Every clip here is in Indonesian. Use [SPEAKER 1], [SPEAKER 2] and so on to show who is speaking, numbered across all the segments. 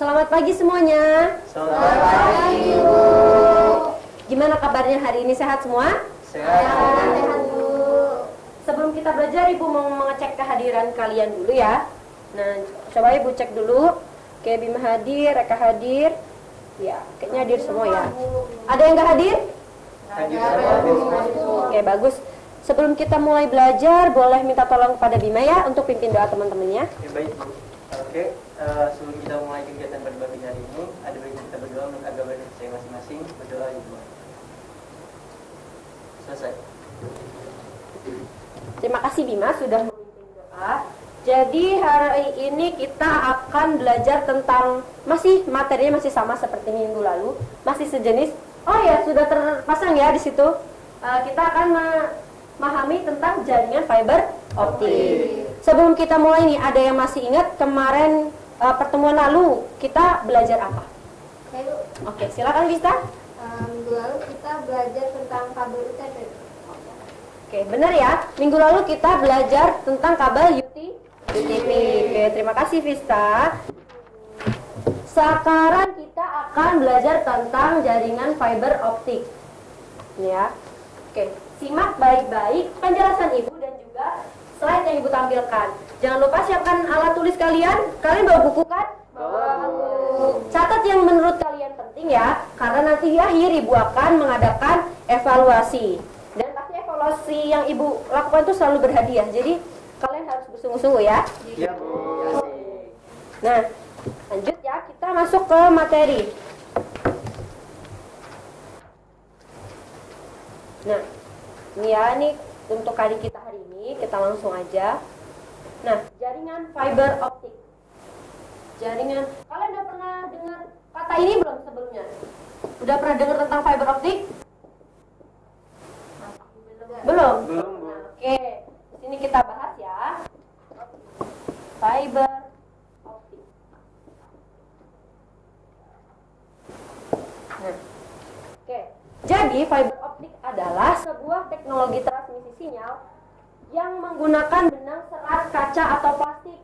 [SPEAKER 1] pagi semuanya.
[SPEAKER 2] Selamat pagi, Bu.
[SPEAKER 1] Gimana kabarnya hari ini sehat semua?
[SPEAKER 2] Sehat,
[SPEAKER 3] Bu.
[SPEAKER 1] Sebelum kita belajar, Ibu mau mengecek kehadiran kalian dulu ya. Nah, coba Ibu cek dulu. Oke, Bima hadir, Reka hadir. Ya, kayaknya hadir semua ya. Ada yang nggak hadir?
[SPEAKER 2] Hadir.
[SPEAKER 1] Oke, bagus. Sebelum kita mulai belajar, boleh minta tolong kepada Bima ya untuk pimpin doa teman-temannya.
[SPEAKER 2] Ya, baik, Bu. Oke, eh, sebelum kita mulai kegiatan pagi hari ini, ada baiknya kita berdoa menurut agama dan saya masing-masing. Berdoa, Ibu. Selesai.
[SPEAKER 1] Terima kasih Bima sudah memimpin doa. Jadi hari ini kita akan belajar tentang masih materinya masih sama seperti minggu lalu, masih sejenis. Oh ya sudah terpasang ya di situ. Eh, kita akan memahami tentang jaringan fiber optik. Sebelum kita mulai nih, ada yang masih ingat kemarin eh, pertemuan lalu kita belajar apa?
[SPEAKER 3] Oke.
[SPEAKER 1] Oke, silakan Vista.
[SPEAKER 3] Minggu lalu kita belajar tentang kabel UTP.
[SPEAKER 1] Oke, benar ya. Minggu lalu kita belajar tentang kabel UT, UTP. Oke, terima kasih Vista. Sekarang kita akan belajar tentang jaringan fiber optik. Ya. Oke, simak baik-baik penjelasan Ibu dan juga slide yang Ibu tampilkan. Jangan lupa siapkan alat tulis kalian. Kalian bawa buku kan?
[SPEAKER 2] Bawa.
[SPEAKER 1] Catat yang menurut kalian penting ya, karena nanti di akhir Ibu akan mengadakan evaluasi. Dan pasti evaluasi yang Ibu lakukan itu selalu berhadiah. Jadi kalian harus bersungguh-sungguh ya.
[SPEAKER 2] Iya, Bu.
[SPEAKER 1] Nah, lanjut ya, kita masuk ke materi. Nah, ini ya, ini untuk kali kita hari ini, kita langsung aja. Nah, jaringan fiber optik. Jaringan, kalian udah pernah dengar kata ini belum sebelumnya? Udah pernah dengar tentang fiber optik? Belum?
[SPEAKER 2] Belum, Bu.
[SPEAKER 1] Nah, Oke, di sini kita bahas ya. Fiber optik. Nah, oke. Jadi fiber optik adalah sebuah teknologi transmisi sinyal yang menggunakan benang serat kaca atau plastik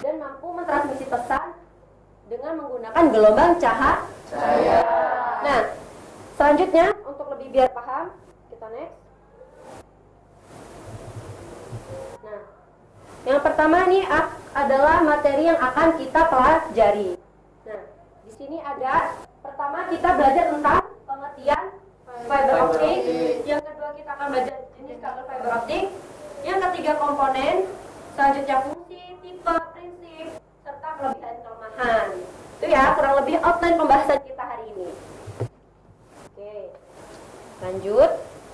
[SPEAKER 1] dan mampu mentransmisi pesan dengan menggunakan gelombang cahaya.
[SPEAKER 2] Saya.
[SPEAKER 1] Nah, selanjutnya untuk lebih biar paham, kita next. Nah, yang pertama nih ak- adalah materi yang akan kita pelajari. Nah, di sini ada pertama kita belajar tentang pengertian fiber optik. Yang kedua kita akan belajar jenis kabel fiber optik. Yang ketiga komponen, selanjutnya fungsi, tipe, prinsip, serta kelebihan kelemahan. Itu ya kurang lebih outline pembahasan kita hari ini. Oke, lanjut.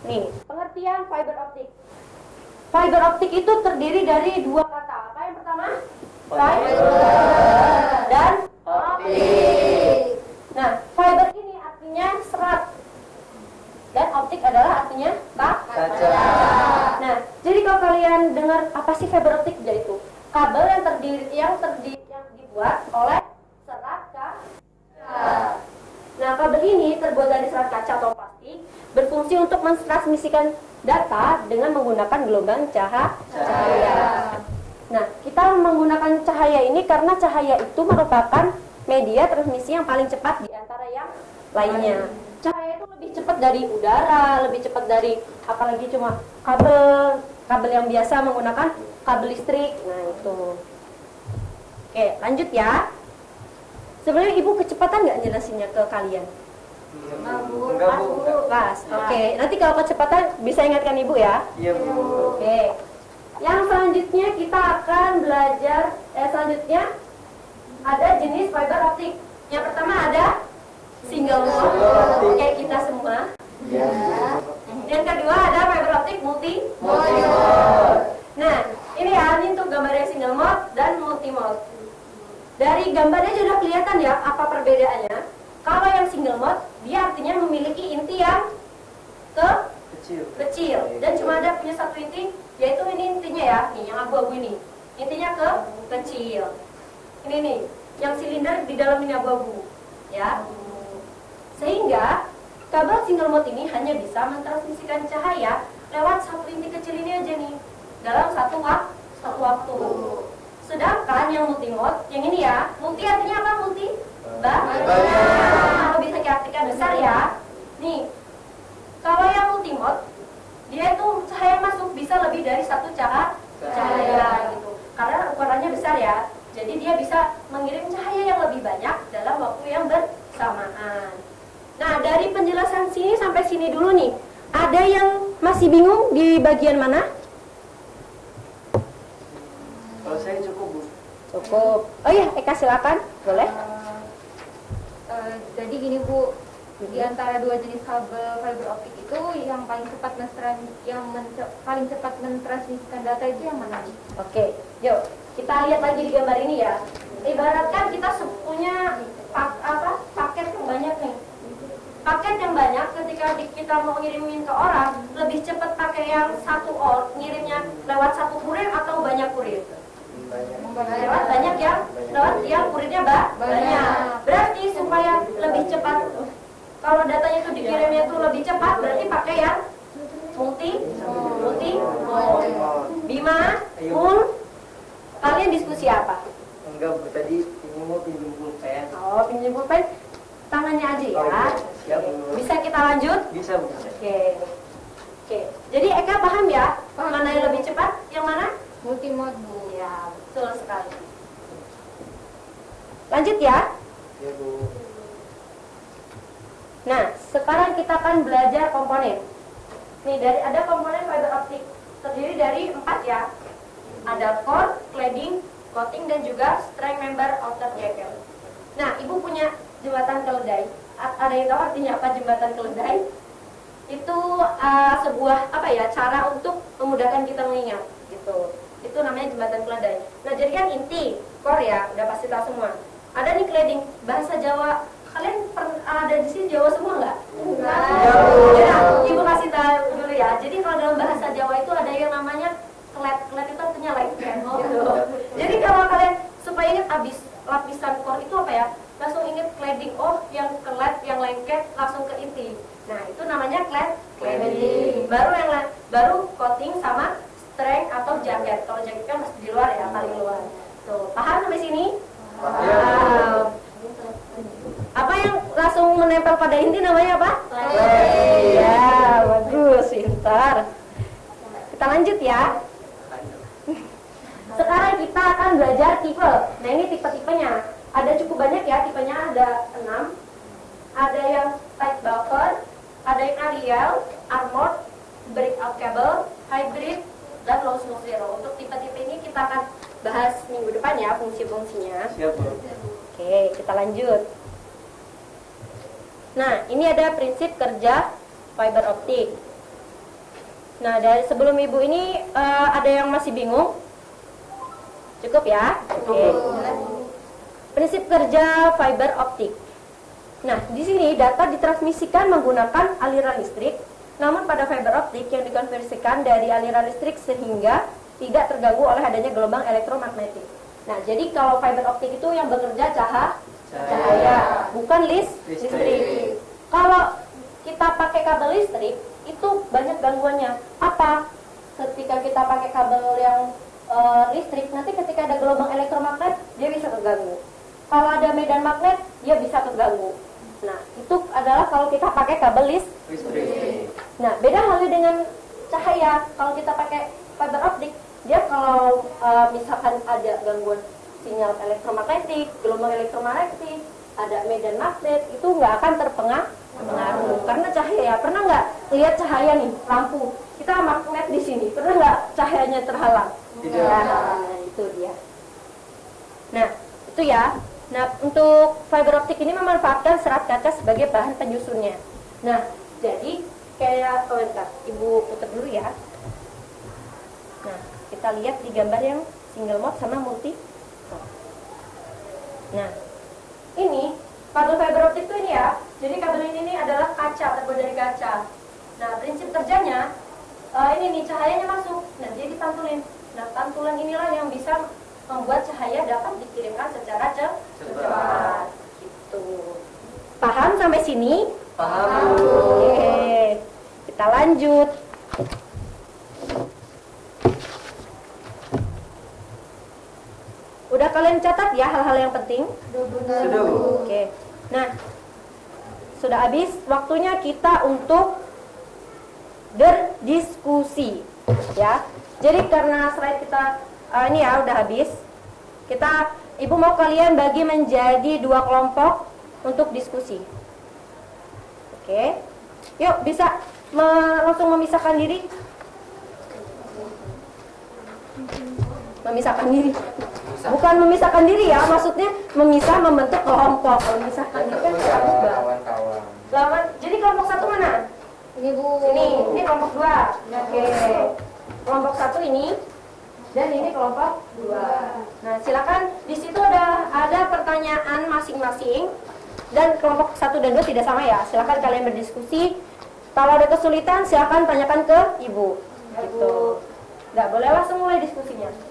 [SPEAKER 1] Nih, pengertian fiber optik. Fiber optik itu terdiri dari dua kata. Apa yang pertama? Fiber dan optik. Nah, fiber ini artinya serat. Dan optik adalah artinya ka-
[SPEAKER 2] Kaca.
[SPEAKER 1] Nah, jadi kalau kalian dengar apa sih fiber optik yaitu kabel yang terdiri yang terdi yang dibuat oleh serat kaca. Nah, kabel ini terbuat dari serat kaca atau plastik berfungsi untuk mentransmisikan data dengan menggunakan gelombang caha- cahaya. Nah, kita menggunakan cahaya ini karena cahaya itu merupakan media transmisi yang paling cepat di antara yang lainnya. Cahaya itu lebih cepat dari udara, lebih cepat dari apalagi cuma kabel kabel yang biasa menggunakan kabel listrik. Nah, itu. Oke, lanjut ya. Sebenarnya ibu kecepatan nggak jelasinnya ke kalian?
[SPEAKER 2] Enggak, Bu. Enggak, Bu.
[SPEAKER 1] Pas. Oke, nanti kalau kecepatan bisa ingatkan ibu ya.
[SPEAKER 2] Iya, Bu.
[SPEAKER 1] Oke. Yang selanjutnya kita akan belajar eh selanjutnya ada jenis fiber optik. Yang pertama ada single mode kayak kita semua.
[SPEAKER 2] Iya.
[SPEAKER 1] Yang kedua ada fiber optik multi Nah, ini ya ini untuk gambarnya single mode dan multi mode. Dari gambarnya sudah kelihatan ya apa perbedaannya. Kalau yang single mode dia artinya memiliki inti yang ke
[SPEAKER 2] Kecil.
[SPEAKER 1] kecil. Dan cuma ada punya satu inti yaitu ini intinya ya. Nih yang abu-abu ini. Intinya ke kecil. Ini nih yang silinder di dalam ini abu-abu ya. Sehingga kabel single mode ini hanya bisa mentransmisikan cahaya lewat satu inti kecil ini aja nih dalam satu waktu satu waktu. Sedangkan yang multi mode yang ini ya multi artinya apa? Multi Nah, bisa kita artikan besar ya. Nih, kalau yang multimode, dia itu cahaya masuk bisa lebih dari satu cahaya cahaya gitu. Karena ukurannya besar ya. Jadi dia bisa mengirim cahaya yang lebih banyak dalam waktu yang bersamaan. Nah, dari penjelasan sini sampai sini dulu nih. Ada yang masih bingung di bagian mana?
[SPEAKER 2] Kalau saya cukup bu.
[SPEAKER 1] Cukup. Oh iya, Eka silakan. Boleh?
[SPEAKER 3] Eh, jadi gini Bu, di antara dua jenis kabel fiber optik itu yang paling cepat menstran yang mence- paling cepat mentransmisikan data itu yang mana?
[SPEAKER 1] Oke, yuk kita lihat lagi di gambar ini ya. Ibaratkan kita punya pak, apa paket yang banyak nih. Paket yang banyak ketika kita mau ngirimin ke orang lebih cepat pakai yang satu or ngirimnya lewat satu kurir atau banyak kurir. Lewat banyak yang lewat yang kurirnya ba-
[SPEAKER 3] Banyak.
[SPEAKER 1] banyak. Cepat berarti pakai yang multi multi Bima, Mul, kalian diskusi apa?
[SPEAKER 2] Enggak bu, tadi ini mau pinjam pulpen.
[SPEAKER 1] Oh, pinjam pulpen tangannya aja
[SPEAKER 2] Oh,
[SPEAKER 1] ya.
[SPEAKER 2] iya. Siap bu.
[SPEAKER 1] Bisa kita lanjut?
[SPEAKER 2] Bisa bu.
[SPEAKER 1] Oke. Oke. Jadi Eka paham ya?
[SPEAKER 3] Paham.
[SPEAKER 1] Mana yang lebih cepat? Yang mana?
[SPEAKER 3] Multimode Bu.
[SPEAKER 1] Ya, betul sekali. Lanjut ya.
[SPEAKER 2] Ya bu.
[SPEAKER 1] Nah, sekarang kita akan belajar komponen. Nih, dari ada komponen fiber optik terdiri dari empat ya. Ada core, cladding, coating, dan juga string member outer jacket. Nah, ibu punya jembatan keledai. Ada yang tahu artinya apa jembatan keledai? Itu uh, sebuah apa ya cara untuk memudahkan kita mengingat gitu. Itu namanya jembatan keledai. Nah, jadi kan inti core ya, udah pasti tahu semua. Ada nih cladding bahasa Jawa. Kalian per- ada di sini Jawa semua nggak? Enggak. Ya, ibu kasih tahu dulu ya. Jadi kalau dalam bahasa Jawa itu ada yang namanya klet. Klet itu artinya lengket. Gitu. Jadi kalau kalian supaya ingat abis lapisan core itu apa ya? Langsung ingat cladding. Oh, yang kelet, yang lengket langsung ke inti. Nah, itu namanya clad cladding. Baru yang baru coating sama strength atau jaket. Kalau jaket kan masih di luar ya, paling luar. Tuh, paham sampai sini? Paham. Yang langsung menempel pada inti namanya apa? Ya, bagus, pintar. Kita lanjut ya. Sekarang kita akan belajar tipe. Nah ini tipe-tipenya. Ada cukup banyak ya, tipenya ada 6. Ada yang tight buffer, ada yang Arial, armored, breakout cable, hybrid, dan low smoke zero. Untuk tipe-tipe ini kita akan bahas minggu depan ya fungsi-fungsinya.
[SPEAKER 2] Siap.
[SPEAKER 1] Oke, kita lanjut. Nah, ini ada prinsip kerja fiber optik. Nah, dari sebelum ibu ini eh, ada yang masih bingung? Cukup ya? Oke. Prinsip kerja fiber optik. Nah, di sini data ditransmisikan menggunakan aliran listrik, namun pada fiber optik yang dikonversikan dari aliran listrik sehingga tidak terganggu oleh adanya gelombang elektromagnetik. Nah, jadi kalau fiber optik itu yang bekerja cahaya, cahaya, bukan lis
[SPEAKER 2] Listrik.
[SPEAKER 1] listrik. Kalau kita pakai kabel listrik itu banyak gangguannya. Apa? Ketika kita pakai kabel yang eh, listrik, nanti ketika ada gelombang elektromagnet dia bisa terganggu. Kalau ada medan magnet dia bisa terganggu. Nah, itu adalah kalau kita pakai kabel lis
[SPEAKER 2] Listrik.
[SPEAKER 1] Nah, beda halnya dengan cahaya. Kalau kita pakai fiber optik, dia kalau uh, misalkan ada gangguan sinyal elektromagnetik, gelombang elektromagnetik, ada medan magnet, itu nggak akan terpengaruh. Pengaruh. Karena cahaya, pernah nggak lihat cahaya nih, lampu, kita magnet di sini, pernah nggak cahayanya terhalang?
[SPEAKER 2] Tidak.
[SPEAKER 1] Nah, itu dia. Nah, itu ya. Nah, untuk fiber optik ini memanfaatkan serat kaca sebagai bahan penyusunnya. Nah, jadi kayak oh, bentar, Ibu putar dulu ya. Nah, kita lihat di gambar yang single mode sama multi. Nah, ini kabel fiber optik itu ini ya. Jadi kabel ini, ini adalah kaca terbuat dari kaca. Nah, prinsip kerjanya eh, ini nih cahayanya masuk. Nah, dia dipantulin. Nah, pantulan inilah yang bisa membuat cahaya dapat dikirimkan secara ce-
[SPEAKER 2] Cepat.
[SPEAKER 1] cepat. Gitu. Paham sampai sini?
[SPEAKER 2] Paham.
[SPEAKER 1] Oke, kita lanjut. Udah kalian catat ya hal-hal yang penting?
[SPEAKER 2] Sudah.
[SPEAKER 1] Oke. Nah, sudah habis waktunya kita untuk berdiskusi, ya. Jadi karena slide kita eh, ini ya udah habis, kita ibu mau kalian bagi menjadi dua kelompok untuk diskusi. Oke, yuk bisa me- langsung memisahkan diri. Memisahkan diri. Bukan memisahkan diri ya, maksudnya memisah membentuk kelompok. Kalau memisahkan diri kan
[SPEAKER 4] kawan-kawan
[SPEAKER 1] Lawan, jadi kelompok satu mana?
[SPEAKER 3] Ini Bu.
[SPEAKER 1] Ini, ini kelompok dua. Oke. Kelompok satu ini dan ini kelompok dua. Nah, silakan di situ ada ada pertanyaan masing-masing dan kelompok satu dan dua tidak sama ya. Silakan kalian berdiskusi. Kalau ada kesulitan, silakan tanyakan ke ibu. Gitu. Nggak boleh langsung mulai diskusinya.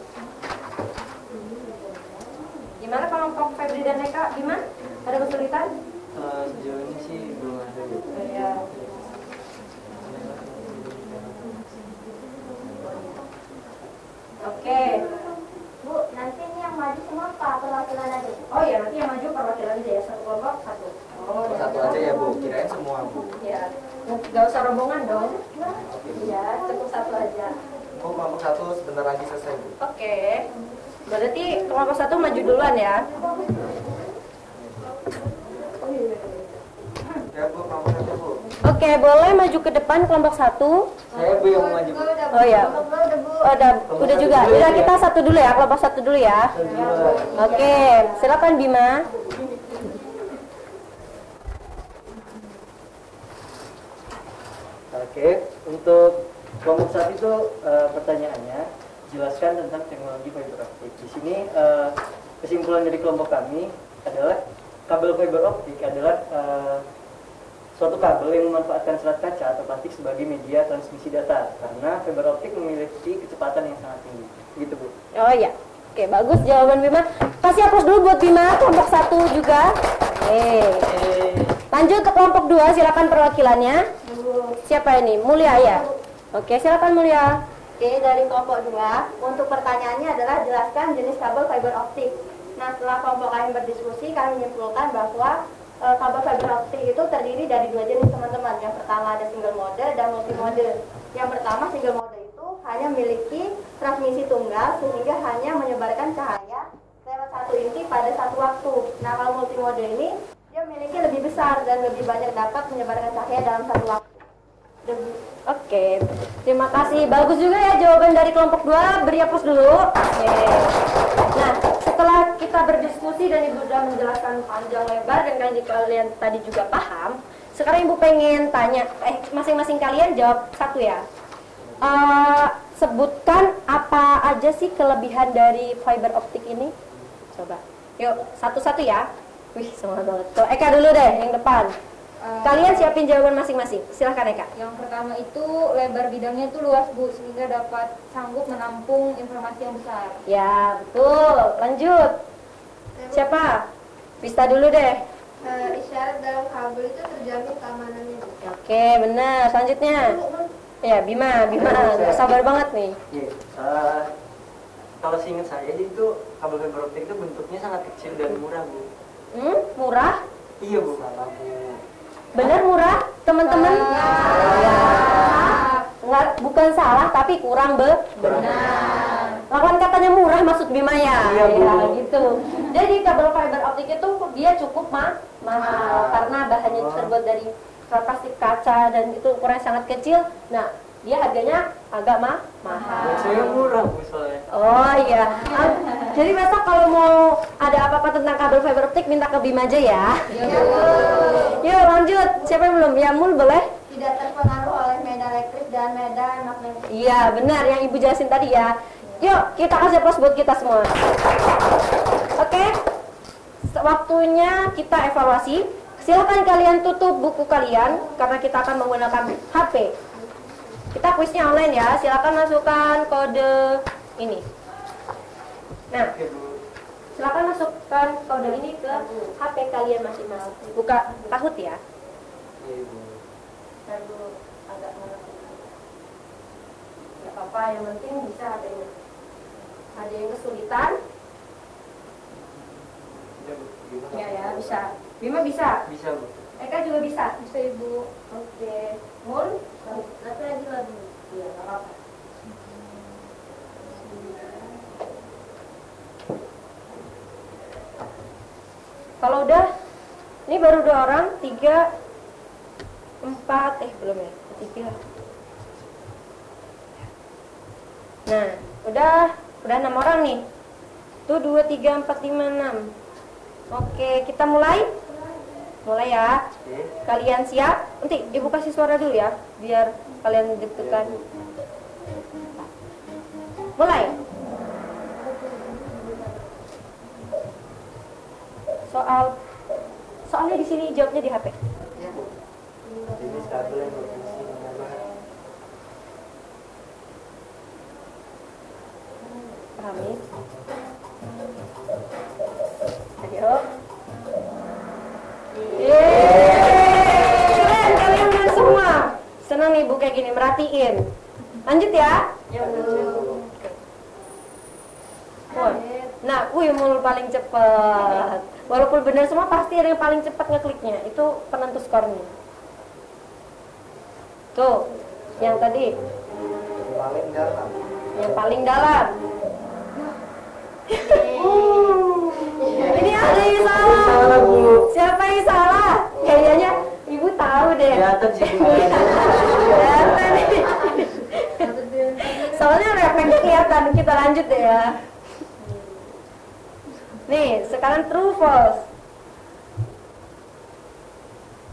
[SPEAKER 1] Gimana kelompok Febri dan Eka? Gimana? Ada kesulitan?
[SPEAKER 2] Eh, sejauh ini sih belum ada Bu.
[SPEAKER 1] Ya. Oke.
[SPEAKER 3] Bu, nanti ini yang maju semua apa perwakilan aja?
[SPEAKER 1] Oh ya, nanti yang maju perwakilan aja ya, satu kelompok satu. Oh, ya.
[SPEAKER 4] satu aja ya bu kirain semua bu
[SPEAKER 1] Ya, nggak usah rombongan dong. Ya, cukup satu aja.
[SPEAKER 4] bu kelompok satu sebentar lagi selesai bu
[SPEAKER 1] Oke. Berarti kelompok satu maju duluan ya.
[SPEAKER 4] ya
[SPEAKER 1] Oke, boleh maju ke depan kelompok satu.
[SPEAKER 4] saya bu yang maju
[SPEAKER 1] Oh ya. Oh, udah, udah juga. Udah kita satu dulu ya, kelompok satu dulu ya. Oke, silakan Bima.
[SPEAKER 2] Oke, untuk kelompok satu itu eh, pertanyaannya jelaskan tentang teknologi fiber optik. Di sini eh, kesimpulan dari kelompok kami adalah kabel fiber optik adalah eh, suatu kabel yang memanfaatkan serat kaca atau plastik sebagai media transmisi data karena fiber optik memiliki kecepatan yang sangat tinggi. Gitu bu.
[SPEAKER 1] Oh iya. Oke, bagus jawaban Bima. Kasih aplaus dulu buat Bima, kelompok satu juga. Oke. Lanjut ke kelompok dua, silakan perwakilannya. Siapa ini? Mulia ya? Oke, silakan Mulia.
[SPEAKER 5] Oke, dari kelompok 2, untuk pertanyaannya adalah jelaskan jenis kabel fiber optik. Nah, setelah kelompok kalian berdiskusi, kami menyimpulkan bahwa e, kabel fiber optik itu terdiri dari dua jenis teman-teman. Yang pertama ada single mode dan multi mode. Yang pertama single mode itu hanya memiliki transmisi tunggal sehingga hanya menyebarkan cahaya lewat satu inti pada satu waktu. Nah, kalau multi mode ini dia memiliki lebih besar dan lebih banyak dapat menyebarkan cahaya dalam satu waktu.
[SPEAKER 1] Oke, terima kasih. Bagus juga ya jawaban dari kelompok 2. Beri aplaus dulu. Oke. Nah, setelah kita berdiskusi dan Ibu sudah menjelaskan panjang lebar dan kalian, kalian tadi juga paham, sekarang Ibu pengen tanya, eh masing-masing kalian jawab satu ya. Eh, sebutkan apa aja sih kelebihan dari fiber optik ini? Coba. Yuk, satu-satu ya. Wih, semangat banget. Tuh, Eka dulu deh, yang depan. Kalian siapin jawaban masing-masing. Silahkan Eka.
[SPEAKER 3] Yang pertama itu lebar bidangnya itu luas Bu sehingga dapat sanggup menampung informasi yang besar.
[SPEAKER 1] Ya, betul. Lanjut. Siapa? Vista dulu deh.
[SPEAKER 5] Eh, isyarat dalam kabel itu terjamin keamanannya. Bu.
[SPEAKER 1] Oke, benar. Selanjutnya. Ya, Bima, Bima. Sabar banget nih.
[SPEAKER 2] Iya. kalau seingat saya itu kabel fiber optik itu bentuknya sangat kecil dan murah bu.
[SPEAKER 1] Hmm, murah?
[SPEAKER 2] Iya bu.
[SPEAKER 1] Benar murah, teman-teman? Nggak, bukan salah, tapi kurang be benar. Lawan katanya murah maksud Bima ya?
[SPEAKER 2] Iya.
[SPEAKER 1] Ya, gitu. Jadi kabel fiber optik itu dia cukup ma mahal karena bahannya terbuat dari plastik kaca dan itu ukurannya sangat kecil. Nah, dia harganya agak ma mahal.
[SPEAKER 2] Buat saya murah bu soalnya.
[SPEAKER 1] Oh iya. Ah, jadi besok kalau mau ada apa-apa tentang kabel fiber optik minta ke Bima aja ya. Yuk lanjut. Siapa yang belum? Ya Mul boleh?
[SPEAKER 5] Tidak terpengaruh oleh medan elektrik dan medan magnetik.
[SPEAKER 1] Iya benar yang ibu jelasin tadi ya. Yuk kita kasih aplaus buat kita semua. Oke. Waktunya kita evaluasi. Silakan kalian tutup buku kalian karena kita akan menggunakan HP. Kita kuisnya online ya. Silakan masukkan kode ini. Nah,
[SPEAKER 2] Oke bu.
[SPEAKER 1] Silakan masukkan kode ini ke HP kalian masing-masing. Buka tahut ya.
[SPEAKER 2] Iya,
[SPEAKER 1] agak Gak apa-apa, yang penting bisa HP-nya. Ada yang kesulitan? Iya, iya, ya ya, bisa. Bima bisa?
[SPEAKER 2] Bisa, Bu.
[SPEAKER 1] Eka juga bisa?
[SPEAKER 3] Bisa, Ibu.
[SPEAKER 1] Oke. Mun? Satu lagi lagi. Iya, apa-apa. Kalau udah, ini baru dua orang, tiga, empat, eh belum ya, tiga. Nah, udah, udah enam orang nih. Tuh dua, tiga, empat, lima, enam. Oke, kita mulai. Mulai ya. Kalian siap? Nanti ibu kasih suara dulu ya, biar kalian deg-degan. Mulai. Soal soalnya di sini jawabnya di HP.
[SPEAKER 2] Jenis kabel yang berfungsi
[SPEAKER 1] Pahami? Ayo. Yeay! Kalian keren semua. Senang nih Bu kayak gini merhatiin. Lanjut ya. Wah. Nah, wih mul paling cepat. Walaupun benar semua pasti ada yang paling cepat ngekliknya. Itu penentu skornya. Tuh, yang tadi,
[SPEAKER 4] Paling dalam.
[SPEAKER 1] yang paling dalam. Ini ada yang salah.
[SPEAKER 2] Salah, Bu.
[SPEAKER 1] Siapa yang salah? Kayaknya ibu tahu deh.
[SPEAKER 2] kelihatan sih bu.
[SPEAKER 1] Kelihatan nih. Soalnya refleks kelihatan. Kita lanjut deh ya. Nih, sekarang true false.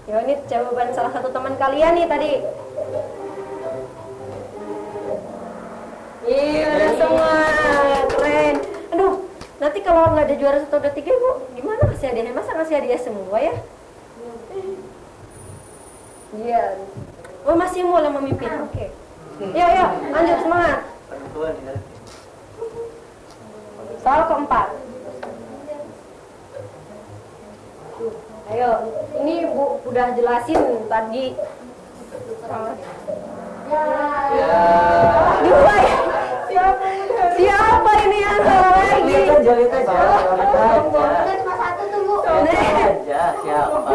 [SPEAKER 1] Ya ini jawaban salah satu teman kalian nih tadi. Iya, udah semua keren. Aduh, nanti kalau nggak ada juara satu dua tiga, bu, gimana kasih hadiahnya? Masa ngasih hadiah semua ya? Iya. Oh masih mau yang memimpin. Oke. Yuk, yuk, lanjut semangat.
[SPEAKER 2] Ya.
[SPEAKER 1] Soal keempat. Ayo, ini Bu udah jelasin tadi.
[SPEAKER 2] Ya.
[SPEAKER 1] Dua ya? Siapa ini yang salah lagi?
[SPEAKER 2] Aja.
[SPEAKER 5] Udah cuma satu tuh bu.
[SPEAKER 2] Aja siapa.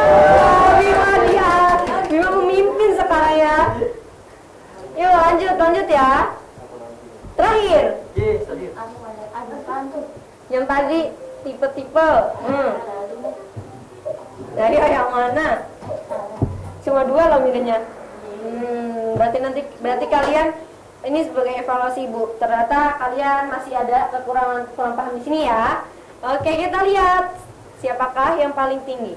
[SPEAKER 1] Oh, Bima dia. Bima memimpin sekarang ya. Yuk lanjut, lanjut ya. Terakhir, yang tadi tipe-tipe. Hmm. Dari yang mana? Cuma dua loh milihnya. Hmm, berarti nanti berarti kalian ini sebagai evaluasi Bu. Ternyata kalian masih ada kekurangan kurang paham di sini ya. Oke, kita lihat siapakah yang paling tinggi.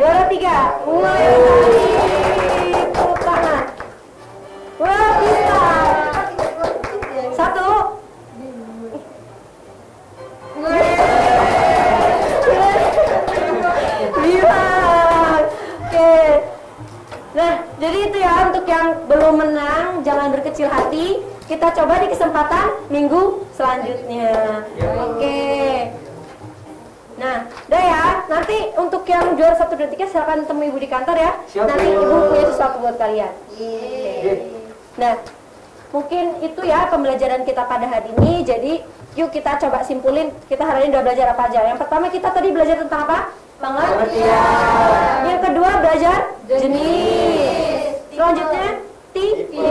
[SPEAKER 1] Juara tiga. Tadi tepuk tangan. Yang belum menang, jangan berkecil hati. Kita coba di kesempatan minggu selanjutnya. Oke. Nah, udah ya. Nanti untuk yang juara satu dan tiga silakan temui ibu di kantor ya.
[SPEAKER 2] Siap,
[SPEAKER 1] Nanti
[SPEAKER 2] Bu.
[SPEAKER 1] ibu punya sesuatu buat kalian.
[SPEAKER 2] J.
[SPEAKER 1] Nah, mungkin itu ya pembelajaran kita pada hari ini. Jadi, yuk kita coba simpulin kita hari ini udah belajar apa aja. Yang pertama kita tadi belajar tentang apa? Pengertian. Yang kedua belajar jenis. Selanjutnya tipe.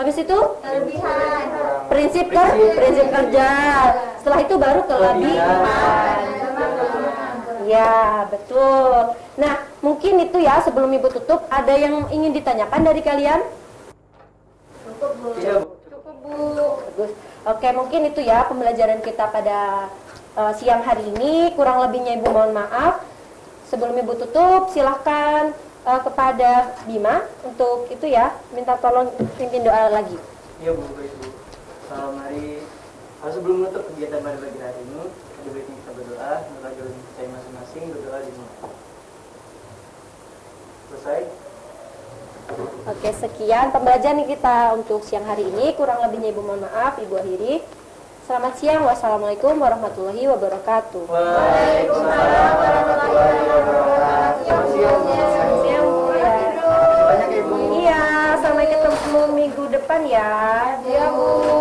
[SPEAKER 1] Habis itu
[SPEAKER 5] Kelebihan.
[SPEAKER 1] prinsip ker prinsip kerja. Setelah itu baru kelebihan. Ya, betul. Nah, mungkin itu ya sebelum Ibu tutup ada yang ingin ditanyakan dari kalian?
[SPEAKER 2] Tidak, Bu.
[SPEAKER 3] Cukup bu.
[SPEAKER 1] Bagus. Oke, mungkin itu ya pembelajaran kita pada eh, siang hari ini. Kurang lebihnya Ibu mohon maaf. Sebelum Ibu tutup, silahkan eh, kepada Bima untuk itu ya, minta tolong pimpin doa lagi.
[SPEAKER 2] Iya Bu, baik Bu. Uh, mari uh, sebelum menutup kegiatan pada pagi hari ini, ada baiknya kita berdoa, mengajar saya masing-masing berdoa di rumah. Selesai?
[SPEAKER 1] Oke, sekian pembelajaran kita untuk siang hari ini. Kurang lebihnya Ibu mohon maaf, Ibu akhiri. Selamat siang. Wassalamualaikum warahmatullahi wabarakatuh.
[SPEAKER 2] Waalaikumsalam warahmatullahi wabarakatuh.
[SPEAKER 1] Ya.
[SPEAKER 2] Ya.
[SPEAKER 1] Iya, sampai ketemu minggu depan ya.
[SPEAKER 3] Iya bu.